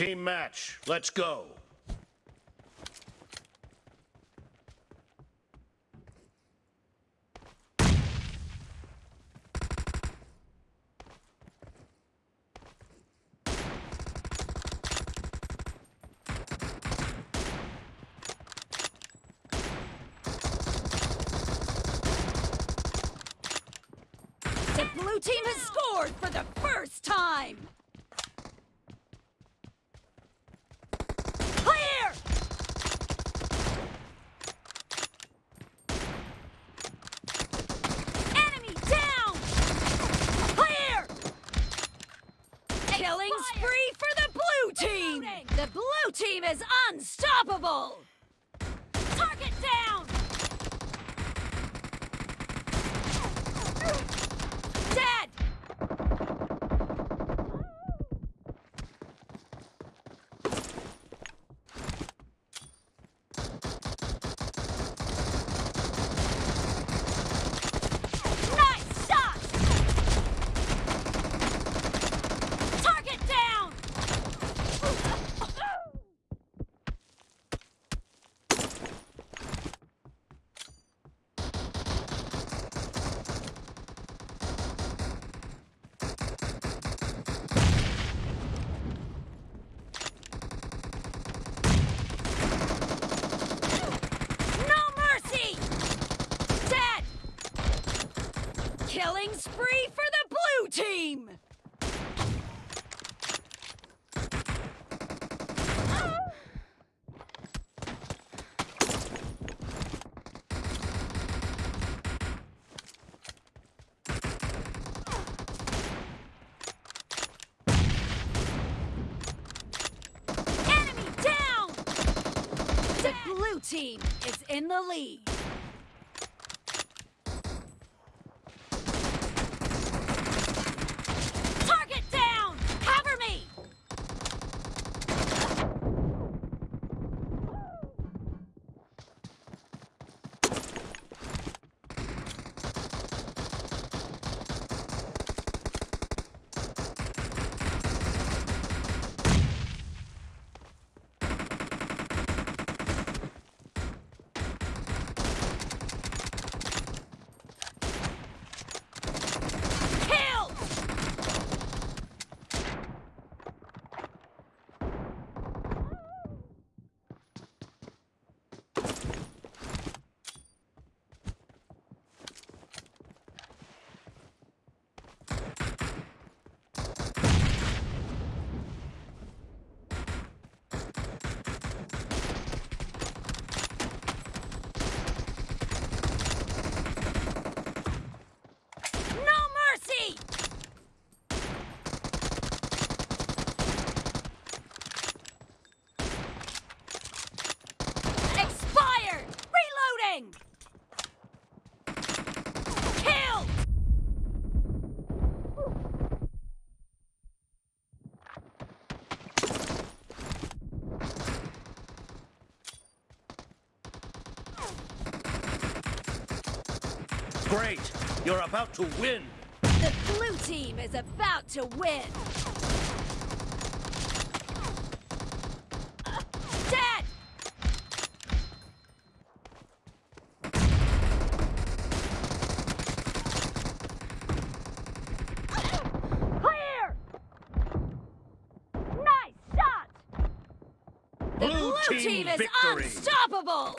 Team match. Let's go. The blue team has scored for the first time! Clear! Enemy down! Clear! Killing spree for the blue team! The blue team is unstoppable! Target down! Dead! Nice shot! Target down! No mercy! Dead! Killing spree for the blue team! Enemy down! The blue team is in the lead. Great. You're about to win. The blue team is about to win! Dead! Clear! Nice shot! The Blue blue team team is victory. unstoppable!